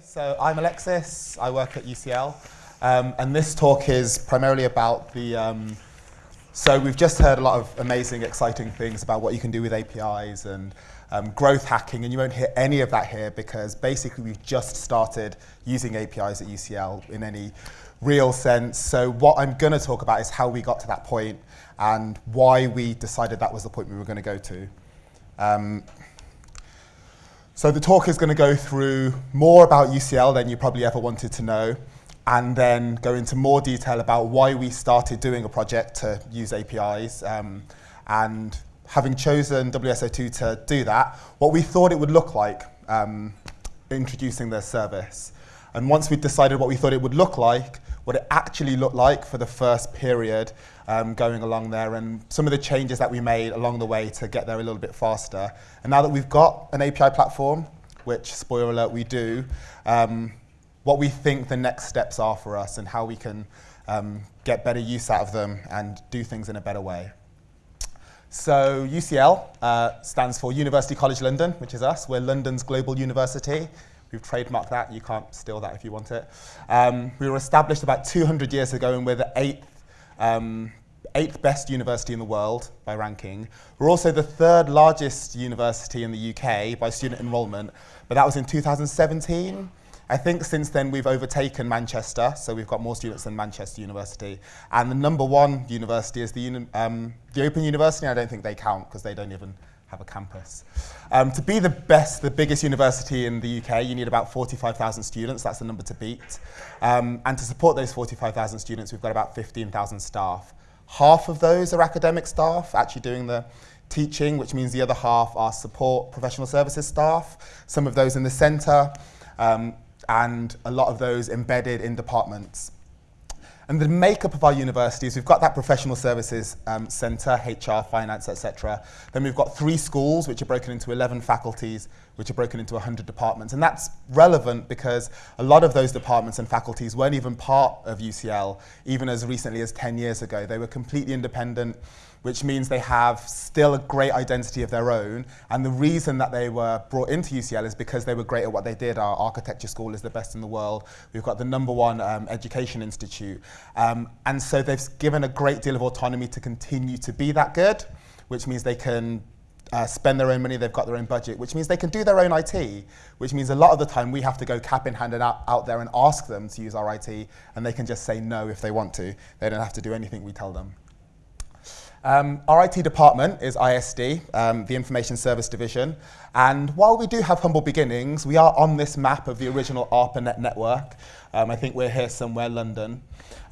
So I'm Alexis, I work at UCL, um, and this talk is primarily about the, um, so we've just heard a lot of amazing, exciting things about what you can do with APIs and um, growth hacking, and you won't hear any of that here because basically we've just started using APIs at UCL in any real sense. So what I'm going to talk about is how we got to that point and why we decided that was the point we were going to go to. So the talk is going to go through more about UCL than you probably ever wanted to know, and then go into more detail about why we started doing a project to use APIs. Um, and having chosen WSO2 to do that, what we thought it would look like um, introducing the service. And once we decided what we thought it would look like, what it actually looked like for the first period um, going along there and some of the changes that we made along the way to get there a little bit faster. And now that we've got an API platform, which, spoiler alert, we do, um, what we think the next steps are for us and how we can um, get better use out of them and do things in a better way. So UCL uh, stands for University College London, which is us. We're London's global university. We've trademarked that. You can't steal that if you want it. Um, we were established about 200 years ago, and we're the eighth, um, eighth best university in the world by ranking. We're also the third largest university in the UK by student enrolment, but that was in 2017. I think since then we've overtaken Manchester, so we've got more students than Manchester University. And the number one university is the, uni um, the Open University. I don't think they count because they don't even have a campus. Um, to be the best, the biggest university in the UK, you need about 45,000 students. That's the number to beat. Um, and to support those 45,000 students, we've got about 15,000 staff. Half of those are academic staff, actually doing the teaching, which means the other half are support professional services staff, some of those in the centre, um, and a lot of those embedded in departments. And the makeup of our universities, we've got that professional services um, centre, HR, finance, etc. Then we've got three schools, which are broken into 11 faculties, which are broken into 100 departments. And that's relevant because a lot of those departments and faculties weren't even part of UCL, even as recently as 10 years ago. They were completely independent which means they have still a great identity of their own. And the reason that they were brought into UCL is because they were great at what they did. Our architecture school is the best in the world. We've got the number one um, education institute. Um, and so they've given a great deal of autonomy to continue to be that good, which means they can uh, spend their own money, they've got their own budget, which means they can do their own IT, which means a lot of the time we have to go cap in hand and out, out there and ask them to use our IT, and they can just say no if they want to. They don't have to do anything we tell them. Um, our IT department is ISD, um, the Information Service Division, and while we do have humble beginnings, we are on this map of the original ARPANET network. Um, I think we're here somewhere, London.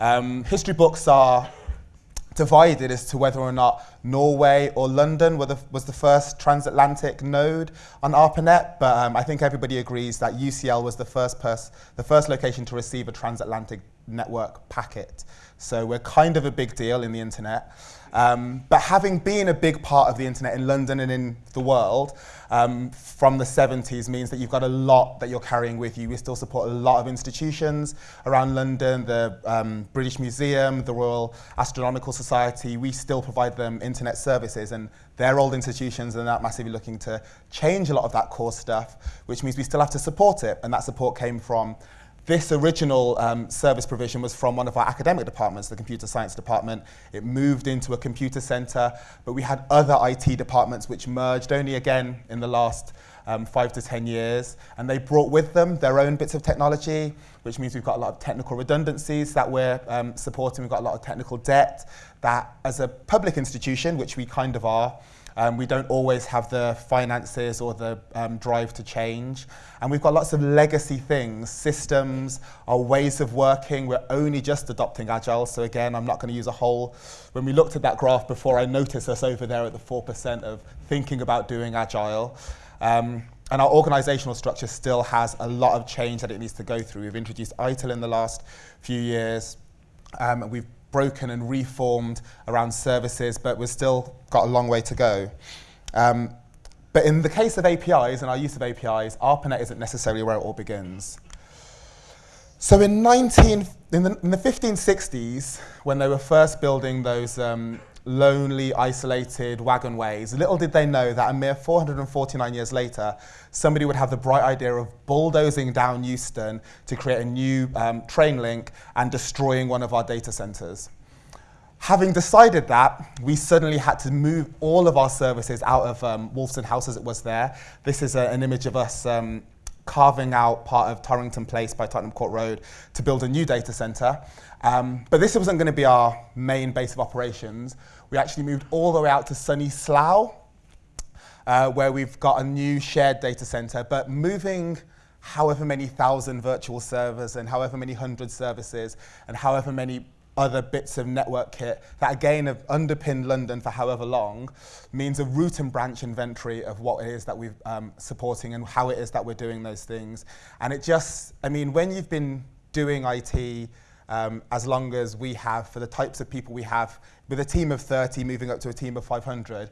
Um, history books are divided as to whether or not Norway or London the, was the first transatlantic node on ARPANET, but um, I think everybody agrees that UCL was the first, the first location to receive a transatlantic network packet. So we're kind of a big deal in the internet. Um, but having been a big part of the internet in London and in the world um, from the 70s means that you've got a lot that you're carrying with you. We still support a lot of institutions around London, the um, British Museum, the Royal Astronomical Society. We still provide them internet services and they're old institutions and they're massively looking to change a lot of that core stuff, which means we still have to support it. And that support came from this original um, service provision was from one of our academic departments, the computer science department. It moved into a computer center, but we had other IT departments which merged only again in the last um, five to 10 years. And they brought with them their own bits of technology, which means we've got a lot of technical redundancies that we're um, supporting. We've got a lot of technical debt that as a public institution, which we kind of are, um, we don't always have the finances or the um, drive to change. And we've got lots of legacy things, systems, our ways of working. We're only just adopting Agile. So again, I'm not going to use a whole, when we looked at that graph before, I noticed us over there at the 4% of thinking about doing Agile. Um, and our organizational structure still has a lot of change that it needs to go through. We've introduced ITIL in the last few years. Um, we've broken and reformed around services, but we've still got a long way to go. Um, but in the case of APIs and our use of APIs, ARPANET isn't necessarily where it all begins. So in, 19, in, the, in the 1560s, when they were first building those um, lonely, isolated wagon ways. Little did they know that a mere 449 years later, somebody would have the bright idea of bulldozing down Euston to create a new um, train link and destroying one of our data centers. Having decided that, we suddenly had to move all of our services out of um, Wolfson House as it was there. This is a, an image of us um, carving out part of Torrington Place by Tottenham Court Road to build a new data centre. Um, but this wasn't going to be our main base of operations. We actually moved all the way out to sunny Slough, uh, where we've got a new shared data centre. But moving however many thousand virtual servers and however many hundred services and however many other bits of network kit that again have underpinned London for however long means a root and branch inventory of what it is that we're um, supporting and how it is that we're doing those things. And it just, I mean, when you've been doing IT um, as long as we have for the types of people we have with a team of 30 moving up to a team of 500,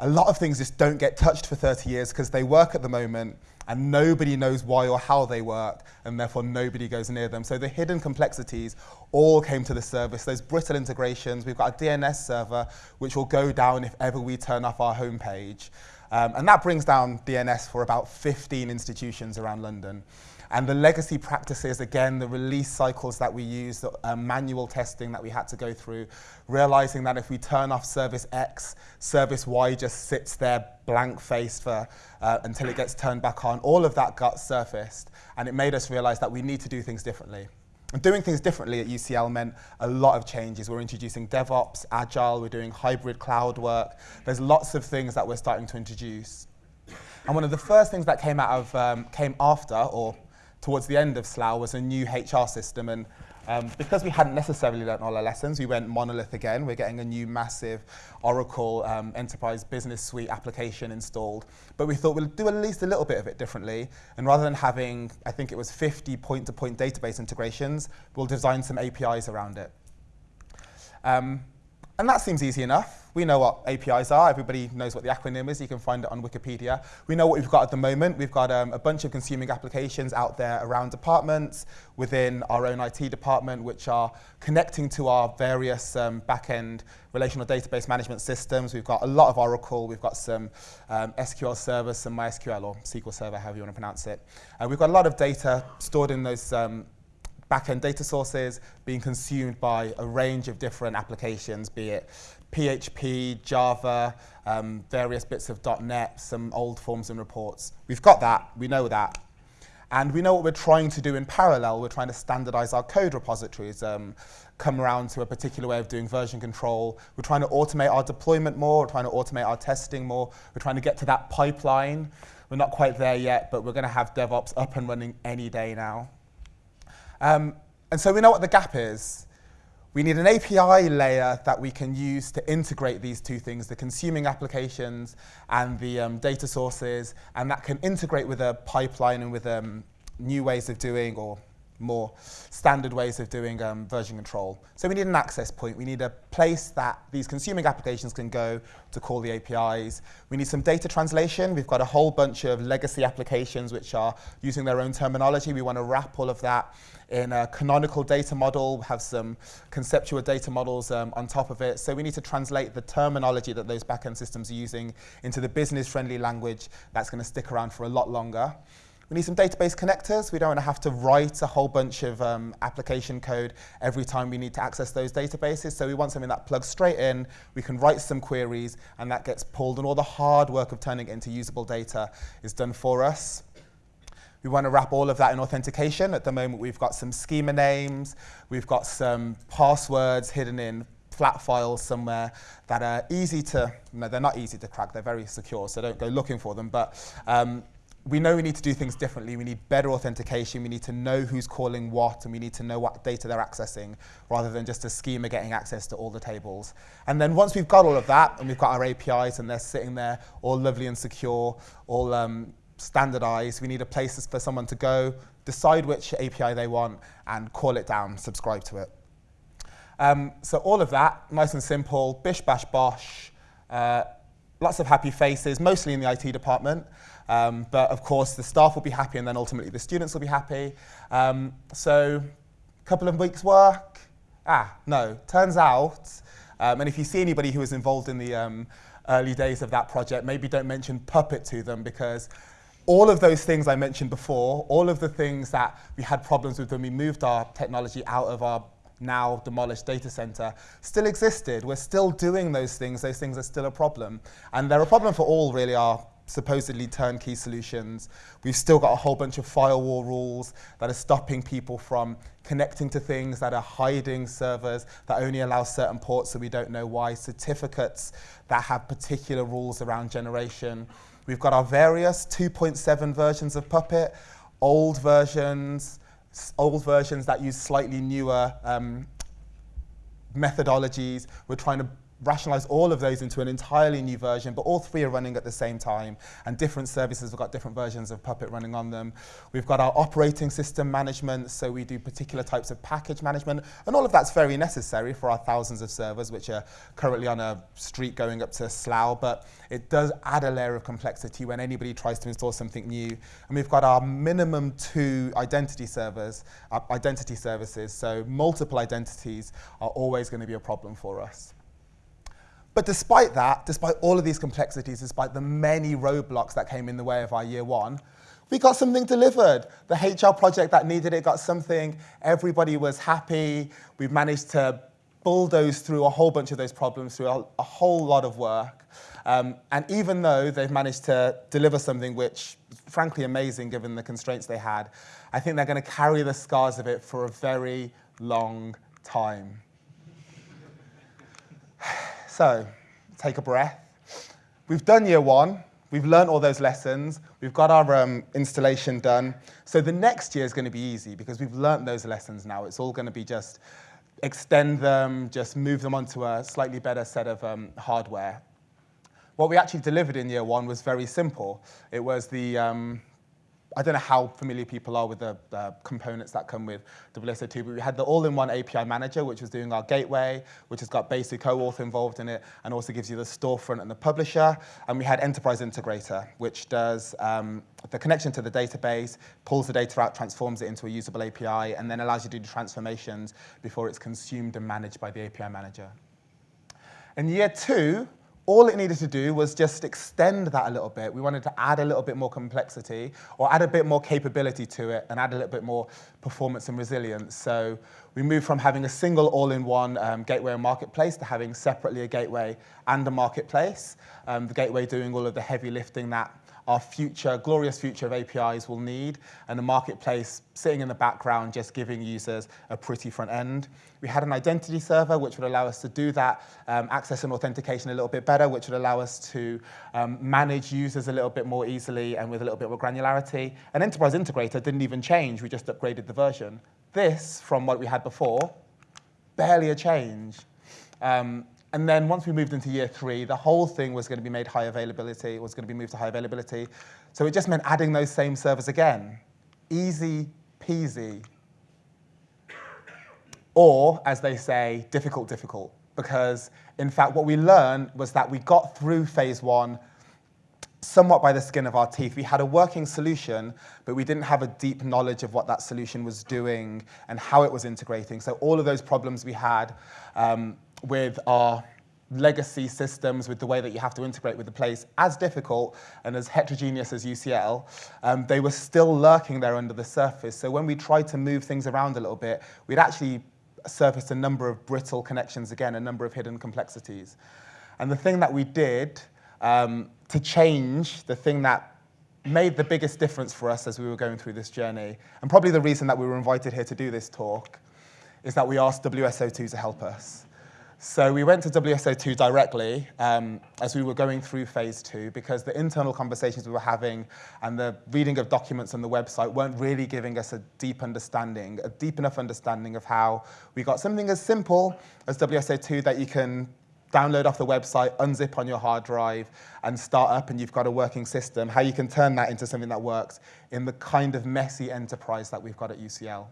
a lot of things just don't get touched for 30 years because they work at the moment and nobody knows why or how they work, and therefore nobody goes near them. So the hidden complexities all came to the service. Those brittle integrations, we've got a DNS server, which will go down if ever we turn off our homepage. Um, and that brings down DNS for about 15 institutions around London. And the legacy practices, again, the release cycles that we use, the uh, manual testing that we had to go through, realizing that if we turn off service X, service Y just sits there blank-faced for, uh, until it gets turned back on. All of that got surfaced, and it made us realize that we need to do things differently. And doing things differently at UCL meant a lot of changes. We're introducing DevOps, Agile, we're doing hybrid cloud work. There's lots of things that we're starting to introduce. And one of the first things that came out of, um, came after, or towards the end of Slough was a new HR system. And um, because we hadn't necessarily learned all our lessons, we went monolith again. We're getting a new massive Oracle um, Enterprise Business Suite application installed. But we thought we'll do at least a little bit of it differently. And rather than having, I think it was 50 point-to-point -point database integrations, we'll design some APIs around it. Um, and that seems easy enough. We know what APIs are. Everybody knows what the acronym is. You can find it on Wikipedia. We know what we've got at the moment. We've got um, a bunch of consuming applications out there around departments, within our own IT department, which are connecting to our various um, back-end relational database management systems. We've got a lot of Oracle. We've got some um, SQL Server, some MySQL or SQL Server, however you want to pronounce it. Uh, we've got a lot of data stored in those um, backend data sources being consumed by a range of different applications, be it PHP, Java, um, various bits of .NET, some old forms and reports. We've got that, we know that. And we know what we're trying to do in parallel. We're trying to standardize our code repositories, um, come around to a particular way of doing version control. We're trying to automate our deployment more. We're trying to automate our testing more. We're trying to get to that pipeline. We're not quite there yet, but we're going to have DevOps up and running any day now. Um, and so we know what the gap is. We need an API layer that we can use to integrate these two things, the consuming applications and the um, data sources, and that can integrate with a pipeline and with um, new ways of doing or more standard ways of doing um, version control. So we need an access point. We need a place that these consuming applications can go to call the APIs. We need some data translation. We've got a whole bunch of legacy applications which are using their own terminology. We want to wrap all of that in a canonical data model, have some conceptual data models um, on top of it. So we need to translate the terminology that those backend systems are using into the business-friendly language that's going to stick around for a lot longer. We need some database connectors. We don't want to have to write a whole bunch of um, application code every time we need to access those databases. So we want something that plugs straight in. We can write some queries, and that gets pulled, and all the hard work of turning it into usable data is done for us. We want to wrap all of that in authentication. At the moment, we've got some schema names. We've got some passwords hidden in flat files somewhere that are easy to, no, they're not easy to crack. They're very secure, so don't go looking for them. But um, we know we need to do things differently. We need better authentication. We need to know who's calling what, and we need to know what data they're accessing, rather than just a schema getting access to all the tables. And then once we've got all of that, and we've got our APIs, and they're sitting there all lovely and secure, all um, standardized, we need a place for someone to go, decide which API they want, and call it down, subscribe to it. Um, so all of that, nice and simple, bish, bash, bosh, uh, lots of happy faces, mostly in the IT department. Um, but of course, the staff will be happy and then ultimately the students will be happy. Um, so a couple of weeks work. Ah, no, turns out Um, and if you see anybody who was involved in the um, early days of that project, maybe don't mention Puppet to them because all of those things I mentioned before, all of the things that we had problems with when we moved our technology out of our now demolished data center still existed. We're still doing those things. Those things are still a problem. And they're a problem for all really our supposedly turnkey solutions. We've still got a whole bunch of firewall rules that are stopping people from connecting to things that are hiding servers that only allow certain ports so we don't know why, certificates that have particular rules around generation. We've got our various 2.7 versions of Puppet, old versions, old versions that use slightly newer um, methodologies. We're trying to rationalize all of those into an entirely new version, but all three are running at the same time, and different services have got different versions of Puppet running on them. We've got our operating system management, so we do particular types of package management, and all of that's very necessary for our thousands of servers, which are currently on a street going up to Slough, but it does add a layer of complexity when anybody tries to install something new. And we've got our minimum two identity servers, uh, identity services, so multiple identities are always going to be a problem for us. But despite that, despite all of these complexities, despite the many roadblocks that came in the way of our year one, we got something delivered. The HR project that needed it got something. Everybody was happy. We've managed to bulldoze through a whole bunch of those problems through a, a whole lot of work. Um, and even though they've managed to deliver something which, frankly, amazing given the constraints they had, I think they're going to carry the scars of it for a very long time. So, take a breath. We've done year one. We've learned all those lessons. We've got our um, installation done. So the next year is going to be easy because we've learned those lessons now. It's all going to be just extend them, just move them onto a slightly better set of um, hardware. What we actually delivered in year one was very simple. It was the, um, I don't know how familiar people are with the uh, components that come with WSO2, but we had the all-in-one API manager, which was doing our gateway, which has got basic OAuth involved in it, and also gives you the storefront and the publisher. And we had Enterprise Integrator, which does um, the connection to the database, pulls the data out, transforms it into a usable API, and then allows you to do the transformations before it's consumed and managed by the API manager. In year two, all it needed to do was just extend that a little bit. We wanted to add a little bit more complexity or add a bit more capability to it and add a little bit more performance and resilience. So we moved from having a single all-in-one um, gateway and marketplace to having separately a gateway and a marketplace. Um, the gateway doing all of the heavy lifting that our future, glorious future of APIs will need, and the marketplace sitting in the background just giving users a pretty front end. We had an identity server which would allow us to do that um, access and authentication a little bit better, which would allow us to um, manage users a little bit more easily and with a little bit more granularity. An enterprise integrator didn't even change, we just upgraded the version. This, from what we had before, barely a change. Um, and then once we moved into year three, the whole thing was going to be made high availability. It was going to be moved to high availability. So it just meant adding those same servers again. Easy peasy. Or, as they say, difficult, difficult. Because, in fact, what we learned was that we got through phase one somewhat by the skin of our teeth. We had a working solution, but we didn't have a deep knowledge of what that solution was doing and how it was integrating. So all of those problems we had um, with our legacy systems, with the way that you have to integrate with the place, as difficult and as heterogeneous as UCL, um, they were still lurking there under the surface. So when we tried to move things around a little bit, we'd actually surfaced a number of brittle connections again, a number of hidden complexities. And the thing that we did um, to change, the thing that made the biggest difference for us as we were going through this journey, and probably the reason that we were invited here to do this talk, is that we asked WSO2 to help us. So we went to WSO2 directly um, as we were going through phase two because the internal conversations we were having and the reading of documents on the website weren't really giving us a deep understanding, a deep enough understanding of how we got something as simple as WSO2 that you can download off the website, unzip on your hard drive, and start up and you've got a working system, how you can turn that into something that works in the kind of messy enterprise that we've got at UCL.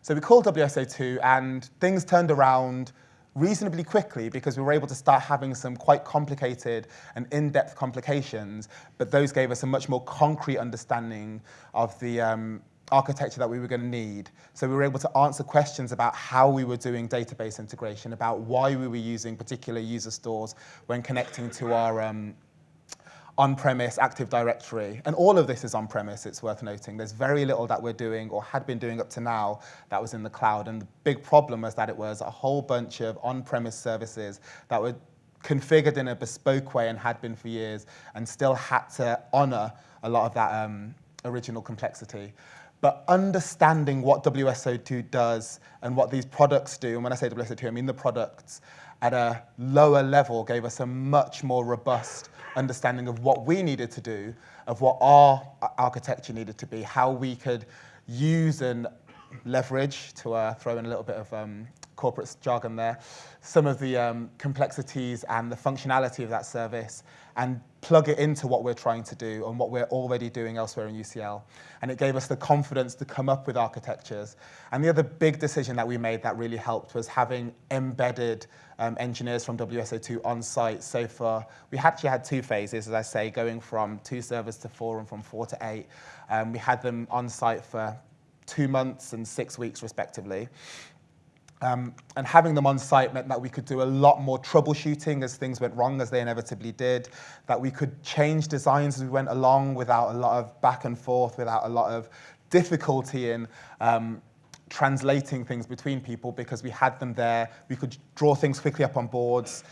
So we called WSO2 and things turned around reasonably quickly because we were able to start having some quite complicated and in-depth complications, but those gave us a much more concrete understanding of the, um, architecture that we were going to need. So we were able to answer questions about how we were doing database integration, about why we were using particular user stores when connecting to our um, on-premise Active Directory. And all of this is on-premise, it's worth noting. There's very little that we're doing or had been doing up to now that was in the cloud. And the big problem was that it was a whole bunch of on-premise services that were configured in a bespoke way and had been for years and still had to honor a lot of that um, original complexity. But understanding what WSO2 does and what these products do, and when I say WSO2, I mean the products, at a lower level gave us a much more robust understanding of what we needed to do, of what our architecture needed to be, how we could use and leverage, to uh, throw in a little bit of um, corporate jargon there, some of the um, complexities and the functionality of that service and plug it into what we're trying to do and what we're already doing elsewhere in UCL. And it gave us the confidence to come up with architectures. And the other big decision that we made that really helped was having embedded um, engineers from WSO2 on site. So for, we actually had two phases, as I say, going from two servers to four and from four to eight. Um, we had them on site for two months and six weeks respectively. Um, and having them on site meant that we could do a lot more troubleshooting as things went wrong, as they inevitably did, that we could change designs as we went along without a lot of back and forth, without a lot of difficulty in um, translating things between people because we had them there. We could draw things quickly up on boards,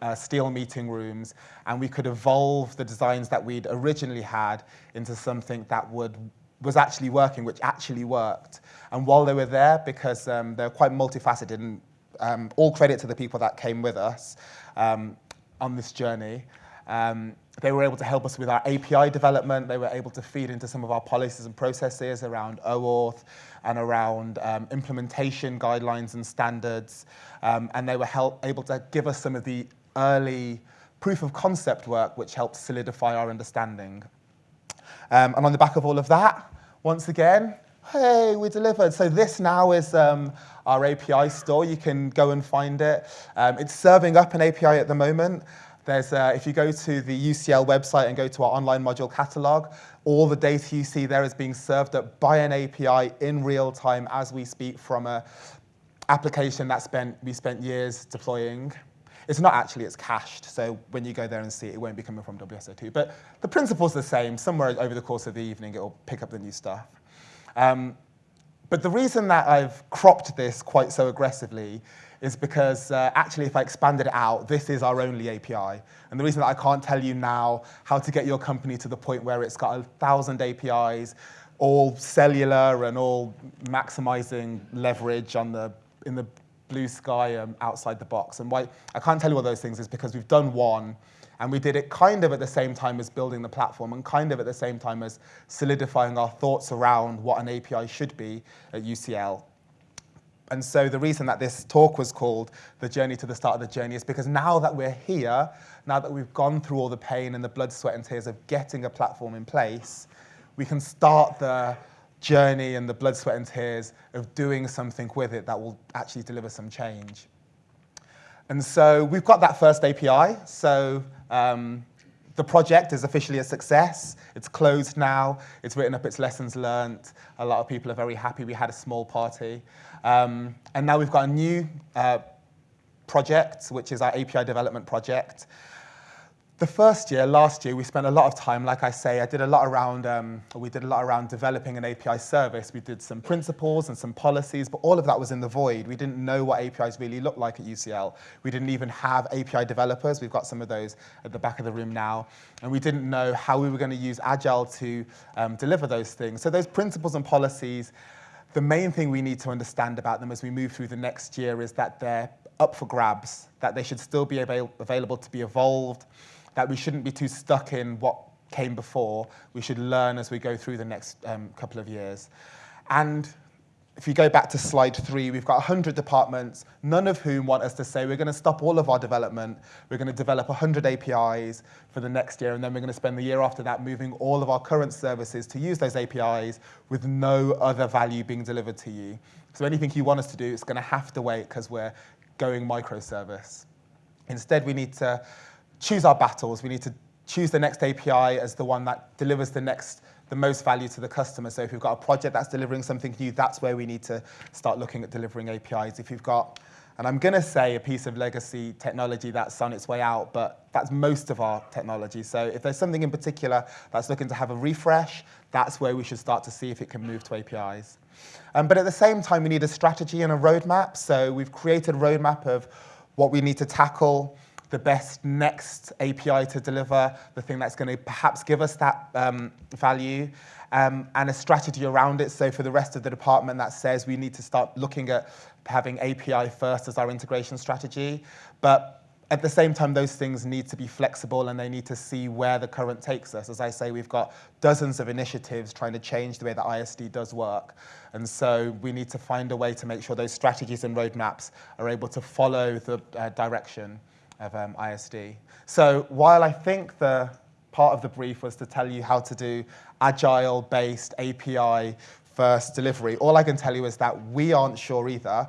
uh, steal meeting rooms, and we could evolve the designs that we'd originally had into something that would was actually working, which actually worked. And while they were there, because um, they're quite multifaceted, and um, all credit to the people that came with us um, on this journey, um, they were able to help us with our API development. They were able to feed into some of our policies and processes around OAuth and around um, implementation guidelines and standards. Um, and they were help, able to give us some of the early proof of concept work, which helped solidify our understanding. Um, and on the back of all of that, once again, hey, we delivered. So this now is um, our API store. You can go and find it. Um, it's serving up an API at the moment. There's, uh, if you go to the UCL website and go to our online module catalog, all the data you see there is being served up by an API in real time as we speak from a application that spent, we spent years deploying. It's not actually, it's cached. So when you go there and see it, it won't be coming from WSO2. But the principle's the same. Somewhere over the course of the evening, it will pick up the new stuff. Um, but the reason that I've cropped this quite so aggressively is because uh, actually if I expanded it out, this is our only API. And the reason that I can't tell you now how to get your company to the point where it's got a thousand APIs, all cellular and all maximizing leverage on the, in the blue sky um, outside the box. And why I can't tell you all those things is because we've done one and we did it kind of at the same time as building the platform and kind of at the same time as solidifying our thoughts around what an API should be at UCL. And so the reason that this talk was called The Journey to the Start of the Journey is because now that we're here, now that we've gone through all the pain and the blood, sweat, and tears of getting a platform in place, we can start the journey and the blood, sweat, and tears of doing something with it that will actually deliver some change. And so we've got that first API. So um, the project is officially a success. It's closed now. It's written up its lessons learned. A lot of people are very happy. We had a small party. Um, and now we've got a new uh, project, which is our API development project. The first year, last year, we spent a lot of time, like I say, I did a lot around, um, we did a lot around developing an API service. We did some principles and some policies, but all of that was in the void. We didn't know what APIs really looked like at UCL. We didn't even have API developers. We've got some of those at the back of the room now. And we didn't know how we were going to use Agile to um, deliver those things. So those principles and policies, the main thing we need to understand about them as we move through the next year is that they're up for grabs, that they should still be avail available to be evolved, that we shouldn't be too stuck in what came before. We should learn as we go through the next um, couple of years. And if you go back to slide three, we've got 100 departments, none of whom want us to say we're going to stop all of our development, we're going to develop 100 APIs for the next year, and then we're going to spend the year after that moving all of our current services to use those APIs with no other value being delivered to you. So anything you want us to do, it's going to have to wait because we're going microservice. Instead, we need to choose our battles. We need to choose the next API as the one that delivers the next the most value to the customer. So if you've got a project that's delivering something new, that's where we need to start looking at delivering APIs. If you've got and I'm going to say a piece of legacy technology that's on its way out, but that's most of our technology. So if there's something in particular that's looking to have a refresh, that's where we should start to see if it can move to APIs. Um, but at the same time, we need a strategy and a roadmap. So we've created a roadmap of what we need to tackle, the best next API to deliver, the thing that's going to perhaps give us that um, value, um, and a strategy around it. So for the rest of the department, that says we need to start looking at having API first as our integration strategy. But at the same time, those things need to be flexible and they need to see where the current takes us. As I say, we've got dozens of initiatives trying to change the way that ISD does work. And so we need to find a way to make sure those strategies and roadmaps are able to follow the uh, direction of um, ISD. So while I think the part of the brief was to tell you how to do agile-based API first delivery, all I can tell you is that we aren't sure either.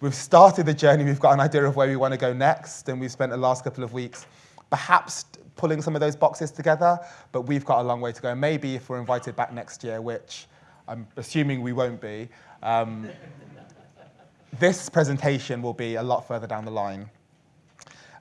We've started the journey, we've got an idea of where we want to go next, and we've spent the last couple of weeks perhaps pulling some of those boxes together, but we've got a long way to go. Maybe if we're invited back next year, which I'm assuming we won't be, um, this presentation will be a lot further down the line.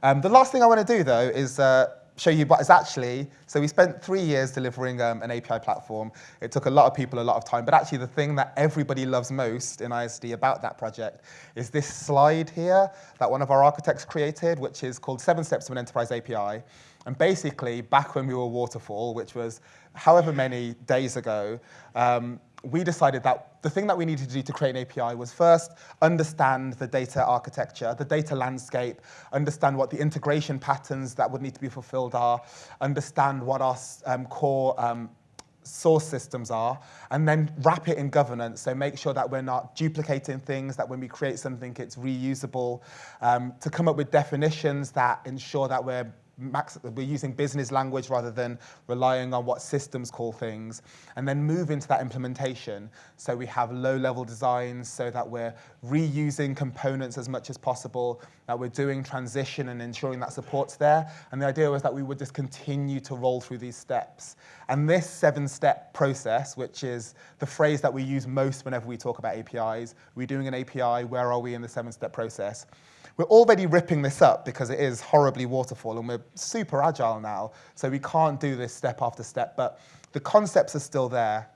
Um, the last thing I want to do, though, is uh, show you what is actually, so we spent three years delivering um, an API platform. It took a lot of people a lot of time, but actually the thing that everybody loves most in ISD about that project is this slide here that one of our architects created, which is called Seven Steps to an Enterprise API. And basically, back when we were Waterfall, which was however many days ago, um, we decided that the thing that we needed to do to create an API was first understand the data architecture, the data landscape, understand what the integration patterns that would need to be fulfilled are, understand what our um, core um, source systems are, and then wrap it in governance. So make sure that we're not duplicating things, that when we create something, it's reusable, um, to come up with definitions that ensure that we're we're using business language rather than relying on what systems call things, and then move into that implementation. So we have low-level designs so that we're reusing components as much as possible, that we're doing transition and ensuring that support's there. And the idea was that we would just continue to roll through these steps. And this seven-step process, which is the phrase that we use most whenever we talk about APIs, we're doing an API, where are we in the seven-step process? We're already ripping this up because it is horribly waterfall and we're super agile now, so we can't do this step after step, but the concepts are still there.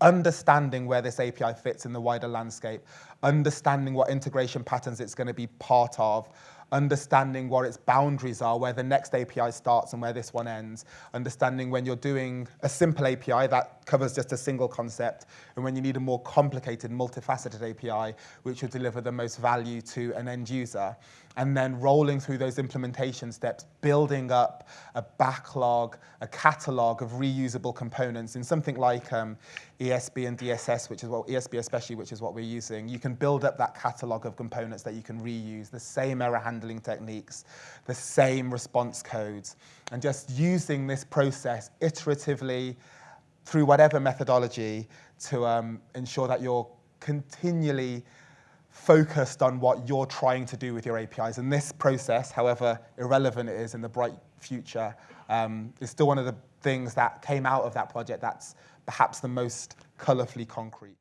Understanding where this API fits in the wider landscape, understanding what integration patterns it's going to be part of, understanding what its boundaries are, where the next API starts and where this one ends, understanding when you're doing a simple API that covers just a single concept, and when you need a more complicated, multifaceted API, which will deliver the most value to an end user. And then rolling through those implementation steps, building up a backlog, a catalog of reusable components in something like um, ESB and DSS, which is what ESB especially, which is what we're using. You can build up that catalog of components that you can reuse, the same error handling techniques, the same response codes, and just using this process iteratively through whatever methodology to um, ensure that you're continually focused on what you're trying to do with your APIs. And this process, however irrelevant it is in the bright future, um, is still one of the things that came out of that project that's perhaps the most colourfully concrete.